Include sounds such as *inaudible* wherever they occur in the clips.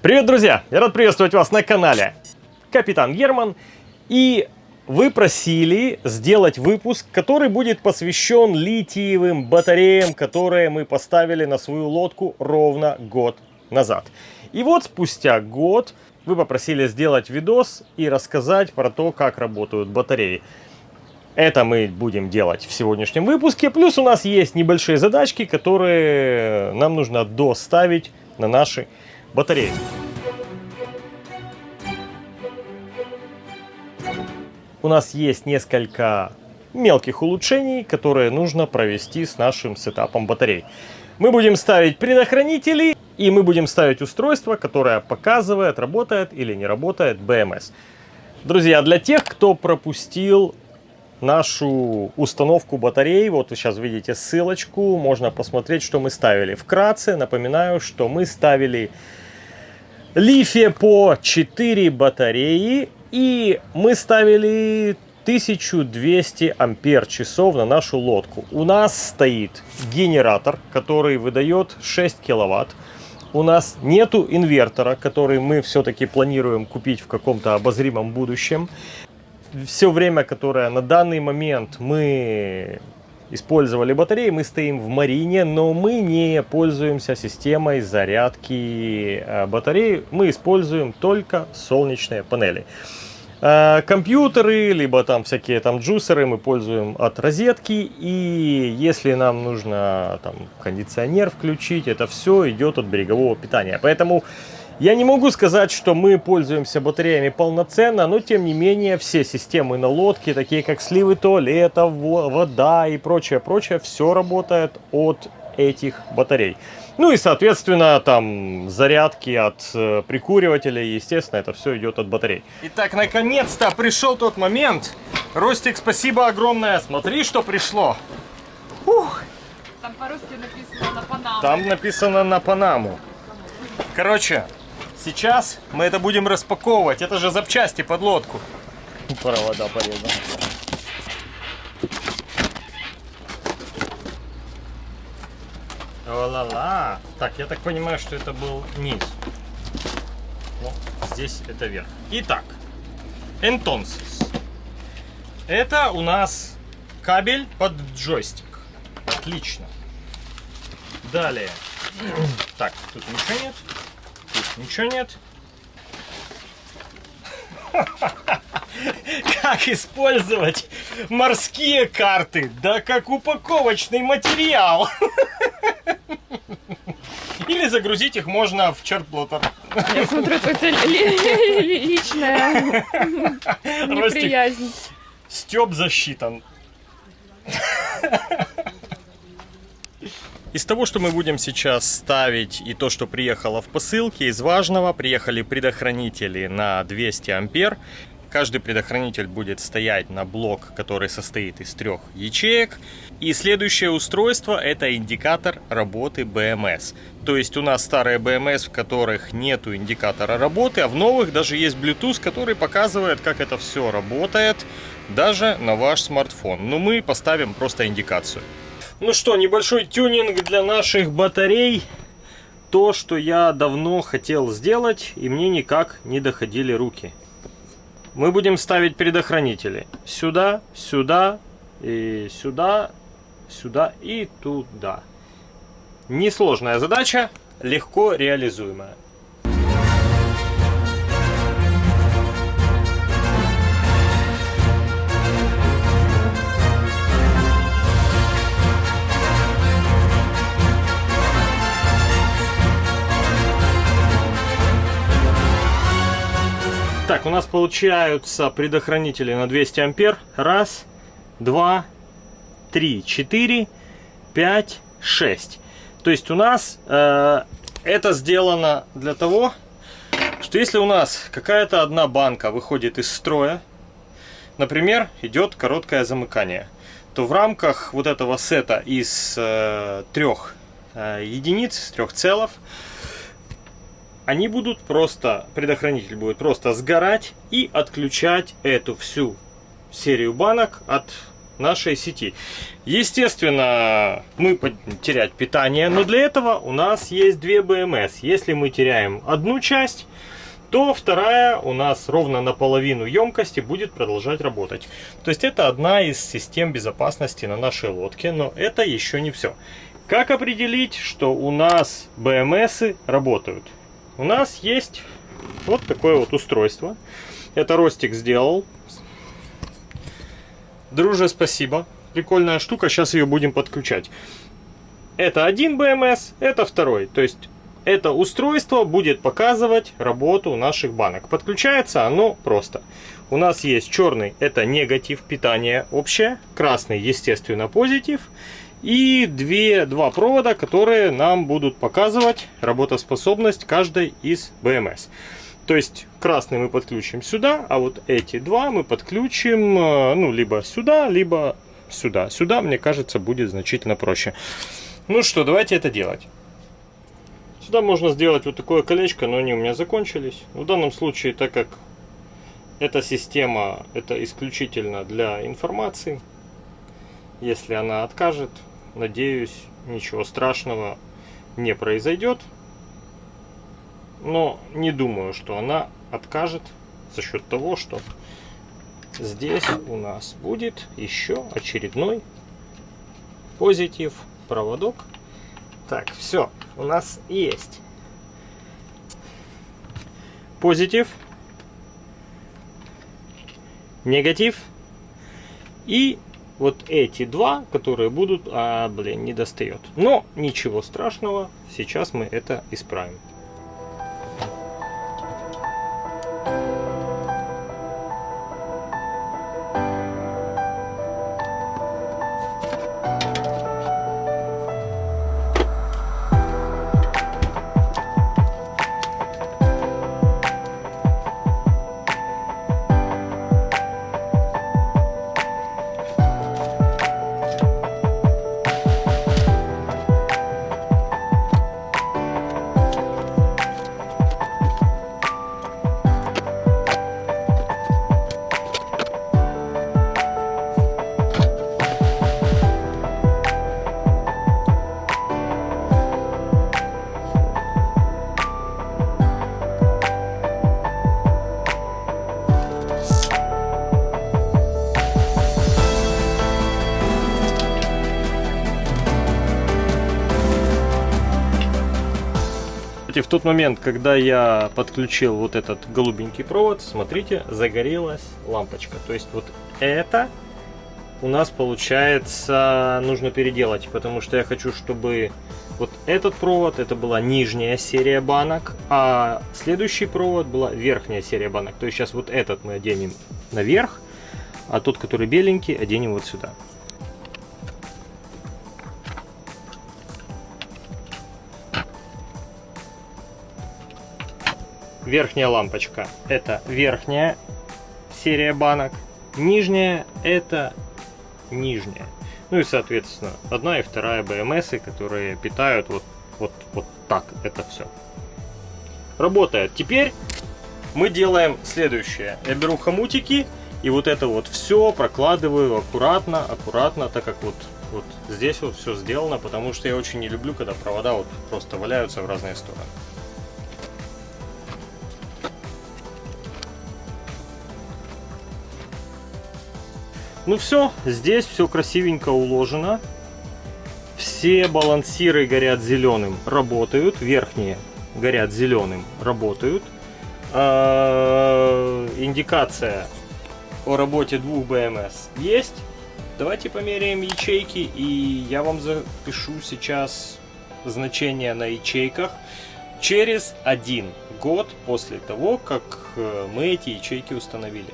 Привет, друзья! Я рад приветствовать вас на канале Капитан Герман. И вы просили сделать выпуск, который будет посвящен литиевым батареям, которые мы поставили на свою лодку ровно год назад. И вот спустя год вы попросили сделать видос и рассказать про то, как работают батареи. Это мы будем делать в сегодняшнем выпуске. Плюс у нас есть небольшие задачки, которые нам нужно доставить на наши батареи. У нас есть несколько мелких улучшений, которые нужно провести с нашим сетапом батарей. Мы будем ставить предохранители и мы будем ставить устройство, которое показывает, работает или не работает BMS. Друзья, для тех, кто пропустил нашу установку батарей. Вот вы сейчас видите ссылочку, можно посмотреть, что мы ставили. Вкратце напоминаю, что мы ставили лифе по 4 батареи и мы ставили 1200 ампер часов на нашу лодку. У нас стоит генератор, который выдает 6 киловатт. У нас нету инвертора, который мы все-таки планируем купить в каком-то обозримом будущем все время, которое на данный момент мы использовали батареи, мы стоим в Марине, но мы не пользуемся системой зарядки э, батареи, мы используем только солнечные панели. Э, компьютеры, либо там всякие там джусеры мы пользуем от розетки, и если нам нужно там кондиционер включить, это все идет от берегового питания. Поэтому я не могу сказать, что мы пользуемся батареями полноценно, но тем не менее все системы на лодке, такие как сливы туалета, вода и прочее, прочее, все работает от этих батарей. Ну и, соответственно, там зарядки от э, прикуривателей, естественно, это все идет от батарей. Итак, наконец-то пришел тот момент. Ростик, спасибо огромное. Смотри, что пришло. Ух. Там по-русски написано на Панаму. Там написано на Панаму. Короче, Сейчас мы это будем распаковывать. Это же запчасти под лодку. Провода порезаны. О-ла-ла. Так, я так понимаю, что это был низ. Ну, здесь это верх. Итак, entonces. Это у нас кабель под джойстик. Отлично. Далее. *clears throat* Так, тут ничего нет. Ничего нет? *laughs* Как использовать морские карты? Да как упаковочный материал. *laughs* Или загрузить их можно в чертплотер. Я смотрю, это личная неприязнь. Степ засчитан. *laughs* Из того, что мы будем сейчас ставить и то, что приехало в посылке, из важного приехали предохранители на 200 ампер. Каждый предохранитель будет стоять на блок, который состоит из трех ячеек. И следующее устройство это индикатор работы BMS. То есть у нас старые BMS, в которых нету индикатора работы, а в новых даже есть Bluetooth, который показывает, как это все работает, даже на ваш смартфон. Но мы поставим просто индикацию. Ну что, небольшой тюнинг для наших батарей. То, что я давно хотел сделать, и мне никак не доходили руки. Мы будем ставить предохранители. Сюда, сюда, и сюда, сюда и туда. Несложная задача, легко реализуемая. Так, у нас получаются предохранители на 200 ампер. Раз, два, три, четыре, пять, шесть. То есть у нас э, это сделано для того, что если у нас какая-то одна банка выходит из строя, например, идет короткое замыкание, то в рамках вот этого сета из э, трех э, единиц, трех целов, они будут просто, предохранитель будет просто сгорать и отключать эту всю серию банок от нашей сети. Естественно, мы будем терять питание, но для этого у нас есть две БМС. Если мы теряем одну часть, то вторая у нас ровно наполовину емкости будет продолжать работать. То есть это одна из систем безопасности на нашей лодке, но это еще не все. Как определить, что у нас БМСы работают? У нас есть вот такое вот устройство. Это Ростик сделал. Друже, спасибо. Прикольная штука, сейчас ее будем подключать. Это один БМС, это второй. То есть это устройство будет показывать работу наших банок. Подключается оно просто. У нас есть черный, это негатив питания общее, красный, естественно, позитив. И две, два провода, которые нам будут показывать работоспособность каждой из БМС. То есть красный мы подключим сюда, а вот эти два мы подключим э, ну, либо сюда, либо сюда. Сюда, мне кажется, будет значительно проще. Ну что, давайте это делать. Сюда можно сделать вот такое колечко, но они у меня закончились. В данном случае, так как эта система, это исключительно для информации, если она откажет, надеюсь, ничего страшного не произойдет. Но не думаю, что она откажет за счет того, что здесь у нас будет еще очередной позитив проводок. Так, все, у нас есть позитив, негатив и вот эти два, которые будут, а, блин, не достает. Но ничего страшного, сейчас мы это исправим. В тот момент, когда я подключил вот этот голубенький провод, смотрите, загорелась лампочка. То есть вот это у нас получается нужно переделать, потому что я хочу, чтобы вот этот провод, это была нижняя серия банок, а следующий провод была верхняя серия банок. То есть сейчас вот этот мы оденем наверх, а тот, который беленький, оденем вот сюда. Верхняя лампочка это верхняя серия банок, нижняя это нижняя. Ну и соответственно одна и вторая БМС, которые питают вот, вот, вот так это все. Работает. Теперь мы делаем следующее. Я беру хомутики и вот это вот все прокладываю аккуратно, аккуратно, так как вот, вот здесь вот все сделано, потому что я очень не люблю, когда провода вот просто валяются в разные стороны. Ну все, здесь все красивенько уложено. Все балансиры горят зеленым, работают. Верхние горят зеленым, работают. А, индикация о работе двух БМС есть. Давайте померяем ячейки, и я вам запишу сейчас значение на ячейках через один год после того, как э, мы эти ячейки установили.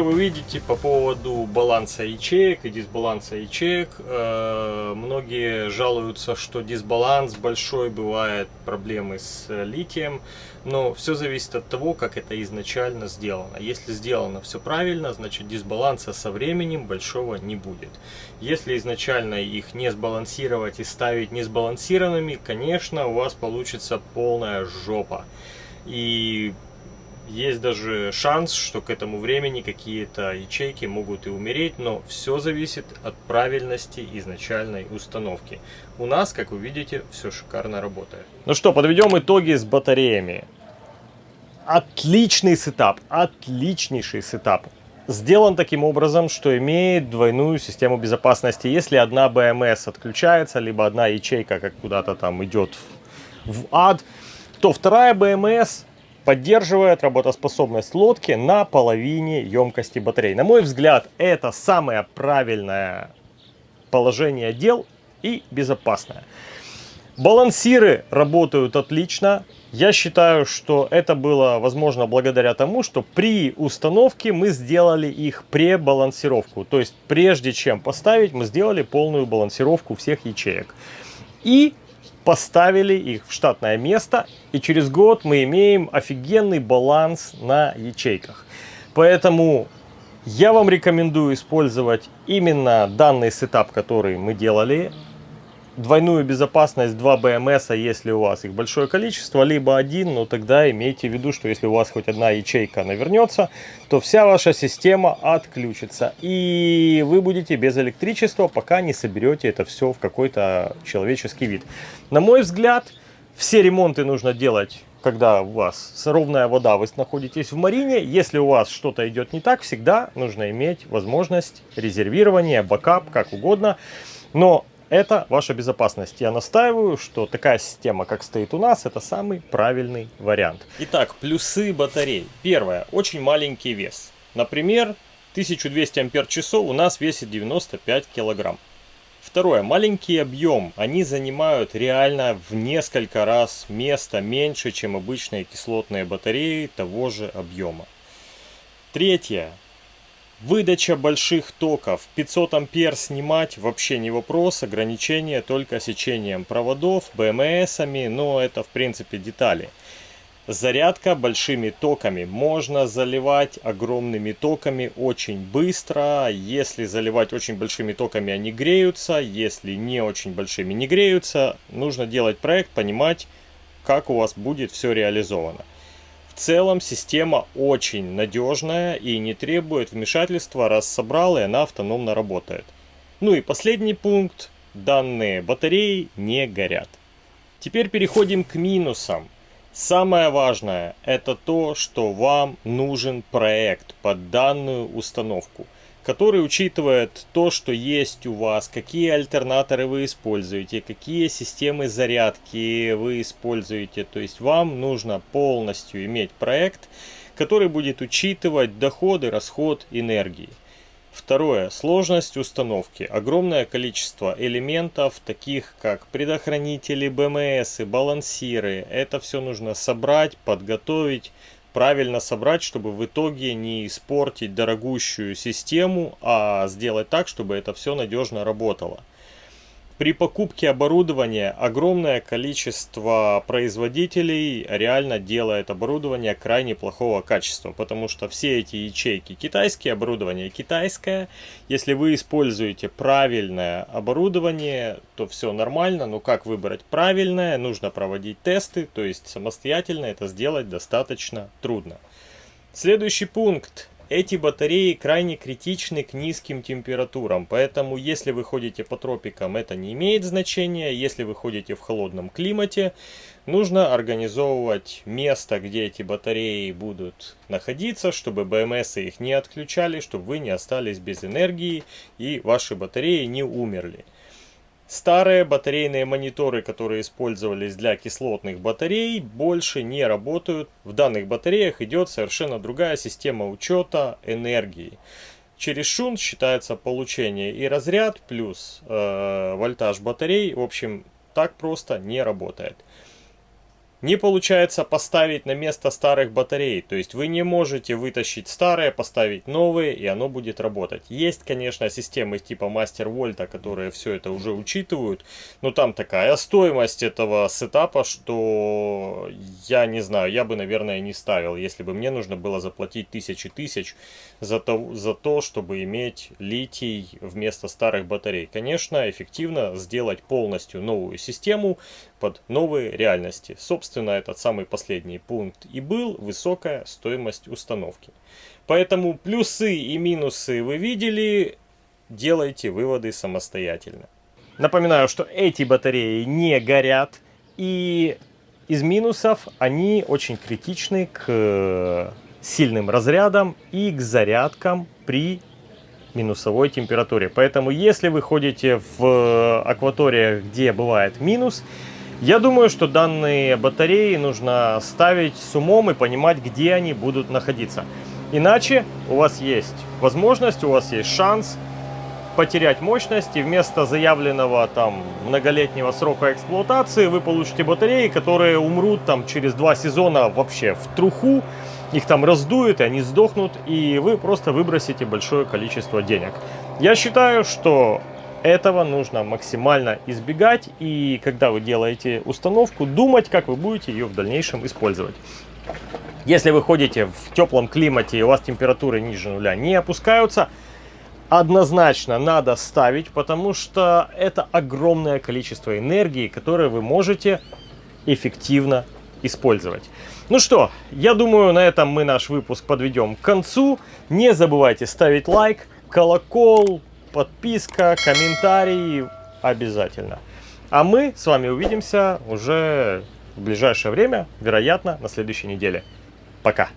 Что вы видите по поводу баланса ячеек и дисбаланса ячеек. Э, многие жалуются, что дисбаланс большой, бывает проблемы с литием. Но все зависит от того, как это изначально сделано. Если сделано все правильно, значит дисбаланса со временем большого не будет. Если изначально их не сбалансировать и ставить несбалансированными, конечно, у вас получится полная жопа. И есть даже шанс, что к этому времени какие-то ячейки могут и умереть, но все зависит от правильности изначальной установки. У нас, как вы видите, все шикарно работает. Ну что, подведем итоги с батареями. Отличный setup, отличнейший setup. Сделан таким образом, что имеет двойную систему безопасности. Если одна BMS отключается, либо одна ячейка как куда-то там идет в ад, то вторая BMS поддерживает работоспособность лодки на половине емкости батареи. На мой взгляд, это самое правильное положение дел и безопасное. Балансиры работают отлично. Я считаю, что это было возможно благодаря тому, что при установке мы сделали их пребалансировку. То есть прежде чем поставить, мы сделали полную балансировку всех ячеек. И поставили их в штатное место, и через год мы имеем офигенный баланс на ячейках. Поэтому я вам рекомендую использовать именно данный сетап, который мы делали двойную безопасность 2 БМС, если у вас их большое количество, либо один, но тогда имейте в виду, что если у вас хоть одна ячейка навернется, то вся ваша система отключится. И вы будете без электричества, пока не соберете это все в какой-то человеческий вид. На мой взгляд, все ремонты нужно делать когда у вас ровная вода, вы находитесь в марине, если у вас что-то идет не так, всегда нужно иметь возможность резервирования, бакап, как угодно. Но это ваша безопасность. Я настаиваю, что такая система, как стоит у нас, это самый правильный вариант. Итак, плюсы батарей. Первое, очень маленький вес. Например, 1200 ампер часов у нас весит 95 килограмм. Второе, маленький объем. Они занимают реально в несколько раз места меньше, чем обычные кислотные батареи того же объема. Третье, Выдача больших токов. 500 ампер снимать вообще не вопрос. Ограничение только сечением проводов, БМСами, но это в принципе детали. Зарядка большими токами. Можно заливать огромными токами очень быстро. Если заливать очень большими токами, они греются. Если не очень большими не греются, нужно делать проект, понимать, как у вас будет все реализовано. В целом система очень надежная и не требует вмешательства, раз собрал и она автономно работает. Ну и последний пункт. Данные батареи не горят. Теперь переходим к минусам. Самое важное это то, что вам нужен проект под данную установку который учитывает то, что есть у вас, какие альтернаторы вы используете, какие системы зарядки вы используете. То есть вам нужно полностью иметь проект, который будет учитывать доходы, расход энергии. Второе. Сложность установки. Огромное количество элементов, таких как предохранители, БМС, балансиры. Это все нужно собрать, подготовить, правильно собрать, чтобы в итоге не испортить дорогущую систему, а сделать так, чтобы это все надежно работало. При покупке оборудования огромное количество производителей реально делает оборудование крайне плохого качества, потому что все эти ячейки китайские, оборудование китайское. Если вы используете правильное оборудование, то все нормально, но как выбрать правильное, нужно проводить тесты, то есть самостоятельно это сделать достаточно трудно. Следующий пункт эти батареи крайне критичны к низким температурам, поэтому если вы ходите по тропикам, это не имеет значения. Если вы ходите в холодном климате, нужно организовывать место, где эти батареи будут находиться, чтобы БМС их не отключали, чтобы вы не остались без энергии и ваши батареи не умерли. Старые батарейные мониторы, которые использовались для кислотных батарей, больше не работают. В данных батареях идет совершенно другая система учета энергии. Через шунт считается получение и разряд плюс э, вольтаж батарей. В общем, так просто не работает. Не получается поставить на место старых батарей. То есть вы не можете вытащить старые, поставить новые, и оно будет работать. Есть, конечно, системы типа Master Вольта, которые все это уже учитывают. Но там такая стоимость этого сетапа, что я не знаю, я бы, наверное, не ставил, если бы мне нужно было заплатить тысячи тысяч за то, за то, чтобы иметь литий вместо старых батарей. Конечно, эффективно сделать полностью новую систему под новые реальности. Собственно, этот самый последний пункт и был высокая стоимость установки. Поэтому плюсы и минусы вы видели, делайте выводы самостоятельно. Напоминаю, что эти батареи не горят и из минусов они очень критичны к сильным разрядам и к зарядкам при минусовой температуре. Поэтому если вы ходите в акваториях, где бывает минус, я думаю, что данные батареи нужно ставить с умом и понимать, где они будут находиться. Иначе у вас есть возможность, у вас есть шанс потерять мощность и вместо заявленного там многолетнего срока эксплуатации вы получите батареи, которые умрут там через два сезона вообще в труху, их там раздуют и они сдохнут и вы просто выбросите большое количество денег. Я считаю, что этого нужно максимально избегать и когда вы делаете установку, думать, как вы будете ее в дальнейшем использовать. Если вы ходите в теплом климате и у вас температуры ниже нуля не опускаются, однозначно надо ставить, потому что это огромное количество энергии, которое вы можете эффективно использовать. Ну что, я думаю, на этом мы наш выпуск подведем к концу. Не забывайте ставить лайк, колокол, подписка, комментарий обязательно. А мы с вами увидимся уже в ближайшее время, вероятно, на следующей неделе. Пока!